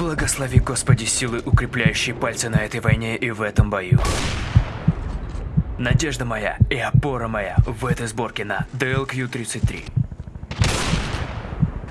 Благослови, Господи, силы, укрепляющие пальцы на этой войне и в этом бою. Надежда моя и опора моя в этой сборке на DLQ-33.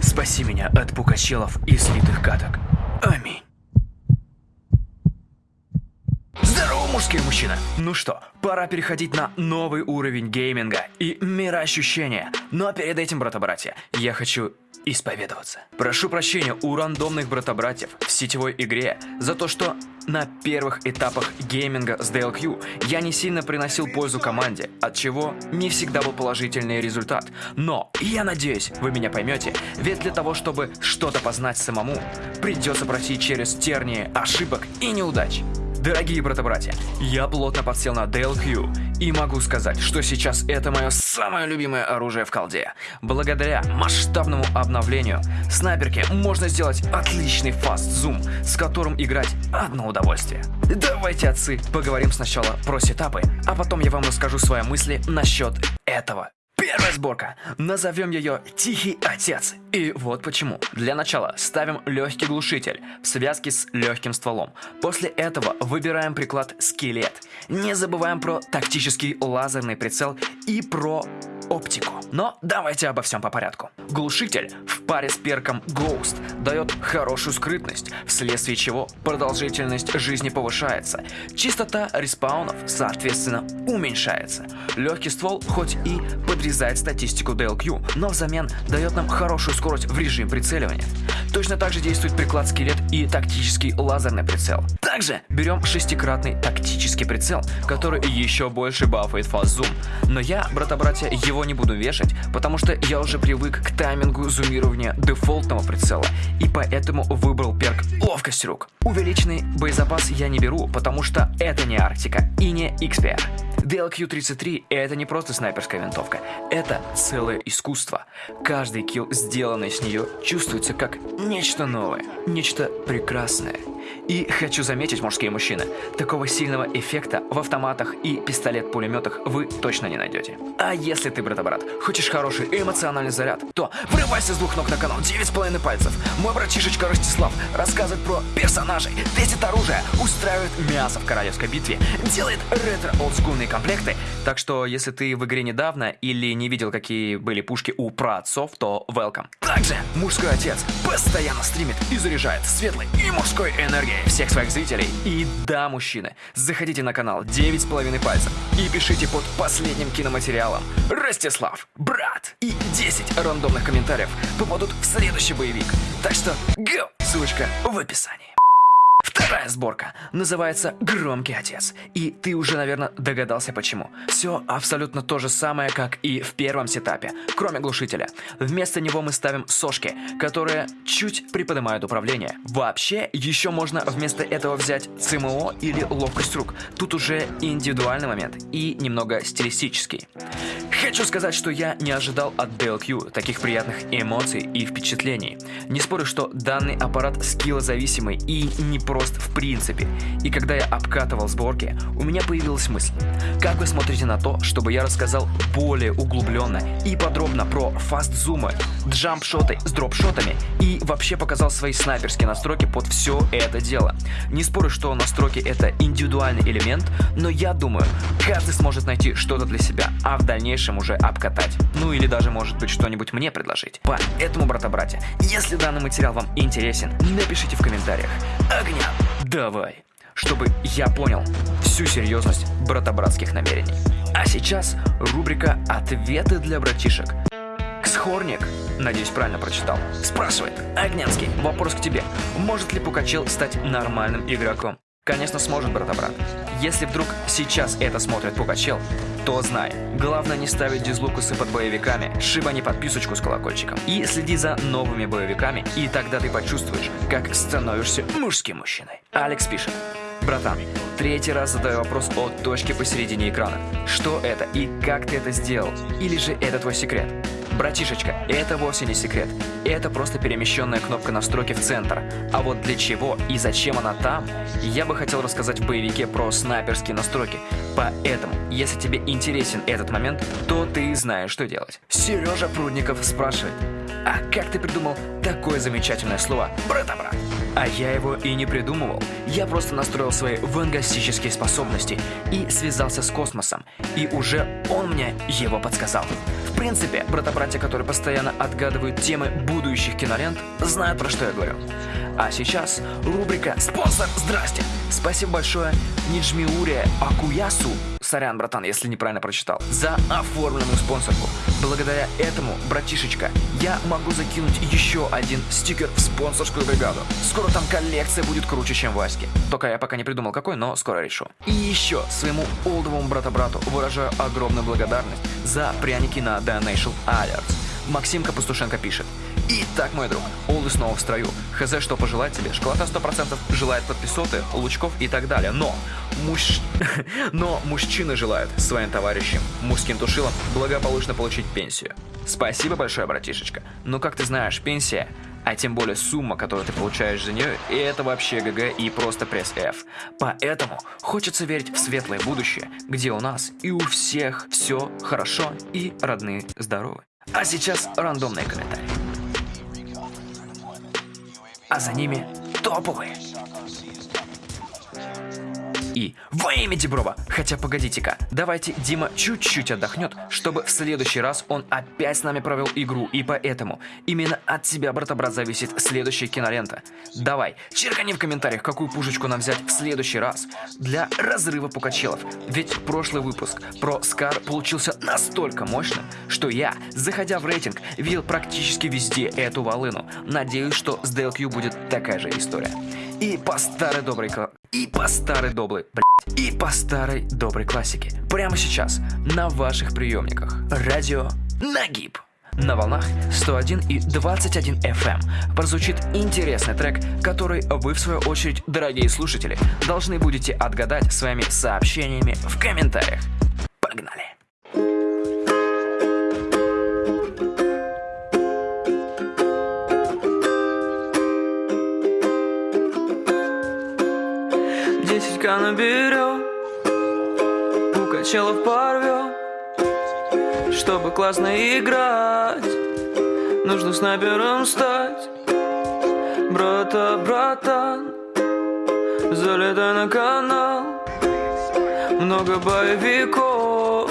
Спаси меня от пукачелов и слитых каток. Аминь. Здорово, мужские мужчины! Ну что, пора переходить на новый уровень гейминга и мироощущения. Но перед этим, брата-братья, я хочу исповедоваться. Прошу прощения у рандомных брата-братьев в сетевой игре за то, что на первых этапах гейминга с DLQ я не сильно приносил пользу команде, от чего не всегда был положительный результат. Но я надеюсь, вы меня поймете, ведь для того, чтобы что-то познать самому, придется пройти через тернии ошибок и неудач. Дорогие брата-братья, я плотно подсел на DLQ и могу сказать, что сейчас это мое самое любимое оружие в колде. Благодаря масштабному обновлению снайперки можно сделать отличный фаст-зум, с которым играть одно удовольствие. Давайте, отцы, поговорим сначала про сетапы, а потом я вам расскажу свои мысли насчет этого. Первая сборка. Назовем ее «Тихий отец». И вот почему. Для начала ставим легкий глушитель в связке с легким стволом. После этого выбираем приклад «Скелет». Не забываем про тактический лазерный прицел и про оптику. Но давайте обо всем по порядку. Глушитель в паре с перком Ghost дает хорошую скрытность, вследствие чего продолжительность жизни повышается. Частота респаунов, соответственно, уменьшается. Легкий ствол хоть и подрезает статистику DLQ, но взамен дает нам хорошую скорость в режим прицеливания. Точно так же действует приклад скелет и тактический лазерный прицел. Также берем шестикратный тактический прицел, который еще больше бафает фаз-зум. Но я, брата-братья, его не буду вешать, потому что я уже привык к таймингу зумирования дефолтного прицела, и поэтому выбрал перк ловкость рук. Увеличенный боезапас я не беру, потому что это не Арктика и не XPR. DLQ-33 это не просто снайперская винтовка, это целое искусство. Каждый килл, сделанный с нее, чувствуется как нечто новое, нечто прекрасное. И хочу заметить, мужские мужчины, такого сильного эффекта в автоматах и пистолет-пулеметах вы точно не найдете. А если ты, брата-брат, хочешь хороший эмоциональный заряд, то врывайся с двух ног на канал 9,5 пальцев. Мой братишечка Ростислав рассказывает про персонажей, тестит оружие, устраивает мясо в королевской битве, делает ретро-олдскульные комплекты. Так что, если ты в игре недавно или не видел, какие были пушки у праотцов, то welcome. Также мужской отец постоянно стримит и заряжает светлой и мужской энергией всех своих зрителей. И да, мужчины, заходите на канал 9,5 пальцев и пишите под последним киноматериалом Ростислав, брат. И 10 рандомных комментариев попадут в следующий боевик. Так что go! Ссылочка в описании. Вторая сборка называется «Громкий отец». И ты уже, наверное, догадался почему. Все абсолютно то же самое, как и в первом сетапе, кроме глушителя. Вместо него мы ставим сошки, которые чуть приподнимают управление. Вообще, еще можно вместо этого взять ЦМО или ловкость рук. Тут уже индивидуальный момент и немного стилистический. Хочу сказать, что я не ожидал от DLQ таких приятных эмоций и впечатлений. Не спорю, что данный аппарат скиллозависимый и не прост в принципе. И когда я обкатывал сборки, у меня появилась мысль. Как вы смотрите на то, чтобы я рассказал более углубленно и подробно про фаст-зумы, джамп-шоты с дроп-шотами и вообще показал свои снайперские настройки под все это дело. Не спорю, что настройки это индивидуальный элемент, но я думаю, каждый сможет найти что-то для себя, а в дальнейшем уже обкатать. Ну или даже может быть что-нибудь мне предложить. Поэтому, брата-братья, если данный материал вам интересен, напишите в комментариях. Огня! Давай! Чтобы я понял всю серьезность брата-братских намерений. А сейчас рубрика «Ответы для братишек». Ксхорник, надеюсь правильно прочитал, спрашивает, Огнянский, вопрос к тебе. Может ли Пукачел стать нормальным игроком? Конечно, сможет, брата-брат. Если вдруг сейчас это смотрит Пугачел, то знай, главное не ставить дизлукусы под боевиками, шибани подписочку с колокольчиком и следи за новыми боевиками, и тогда ты почувствуешь, как становишься мужским мужчиной. Алекс пишет. Братан, третий раз задаю вопрос о точке посередине экрана. Что это и как ты это сделал? Или же это твой секрет? Братишечка, это вовсе не секрет. Это просто перемещенная кнопка настройки в центр. А вот для чего и зачем она там, я бы хотел рассказать в боевике про снайперские настройки. Поэтому, если тебе интересен этот момент, то ты знаешь, что делать. Сережа Прудников спрашивает. А как ты придумал такое замечательное слово «брата-брат»? А я его и не придумывал. Я просто настроил свои вангастические способности и связался с космосом. И уже он мне его подсказал. В принципе, брата-братья, которые постоянно отгадывают темы будущих кинолент, знают про что я говорю. А сейчас рубрика «Спонсор, здрасте!» Спасибо большое Ниджмиуре Акуясу, сорян, братан, если неправильно прочитал, за оформленную спонсорку. Благодаря этому, братишечка, я могу закинуть еще один стикер в спонсорскую бригаду. Скоро там коллекция будет круче, чем Васьки. Только я пока не придумал какой, но скоро решу. И еще своему олдовому брата-брату выражаю огромную благодарность за пряники на Donation Alerts. Максим Капустушенко пишет. Итак, мой друг, Олды снова в строю. Хз, что пожелать тебе? Школота 100% желает подписоты, лучков и так далее. Но, муж... Но мужчины желают своим товарищам, мужским тушилам, благополучно получить пенсию. Спасибо большое, братишечка. Но, как ты знаешь, пенсия а тем более сумма, которую ты получаешь за нее, и это вообще ГГ и просто пресс F. Поэтому хочется верить в светлое будущее, где у нас и у всех все хорошо и родные здоровы. А сейчас рандомные комментарии а за ними топовые. И во имя Деброва, хотя погодите-ка, давайте Дима чуть-чуть отдохнет, чтобы в следующий раз он опять с нами провел игру, и поэтому именно от тебя, брата-брат, зависит следующая кинолента. Давай, черкани в комментариях, какую пушечку нам взять в следующий раз для разрыва пукачелов, ведь прошлый выпуск про Скар получился настолько мощным, что я, заходя в рейтинг, видел практически везде эту волыну. Надеюсь, что с DLQ будет такая же история. И по старой доброй и по старой доброй, блядь, и по старой доброй классике. Прямо сейчас на ваших приемниках. Радио Нагиб. На волнах 101 и 21 FM эм прозвучит интересный трек, который вы, в свою очередь, дорогие слушатели, должны будете отгадать своими сообщениями в комментариях. Погнали! Десятька наберем У качелов порвем Чтобы классно играть Нужно снайпером стать Брата, братан Залетай на канал. Много боевиков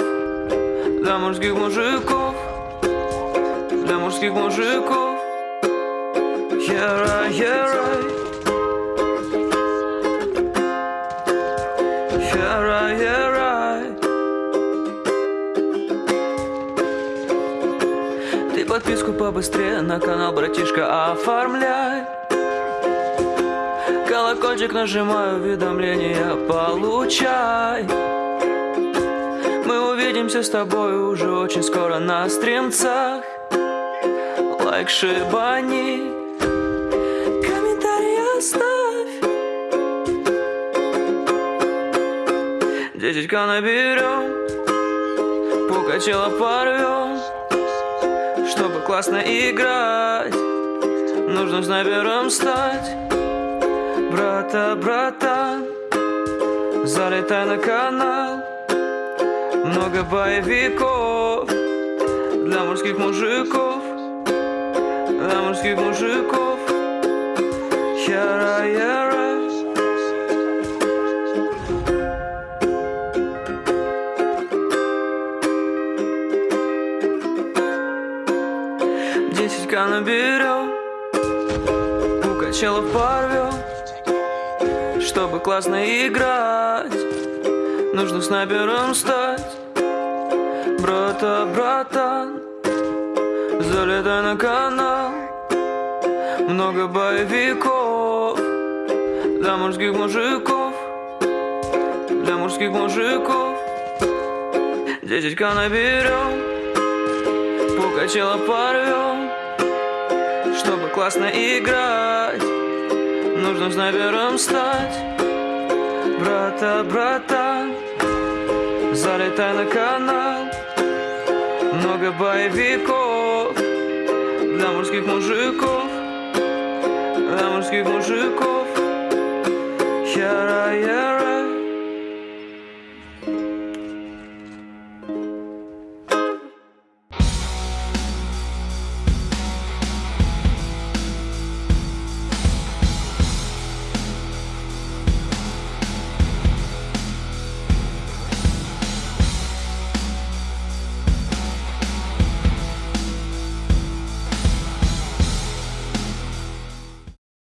Для мужских мужиков Для мужских мужиков. Yeah, yeah, right побыстрее на канал, братишка, оформляй. Колокольчик нажимаю, уведомления получай. Мы увидимся с тобой уже очень скоро на стримцах. Лайк шибани, комментарий оставь. 10к наберем, Пукачела порвем чтобы классно играть Нужно снайпером стать Брата, брата Залетай на канал. Много боевиков Для мужских мужиков Для мужских мужиков. Яра, яра Качелов порвем Чтобы классно играть. Нужно снайпером стать Брата, братан Залетай на канал. Много боевиков Для мужских мужиков Для мужских мужиков. Десятка наберем Пукачела порвем чтобы классно играть Нужно снайпером стать Брата, брата Залетай на канал. Много боевиков Для мужских мужиков Для мужских мужиков. Яра, яра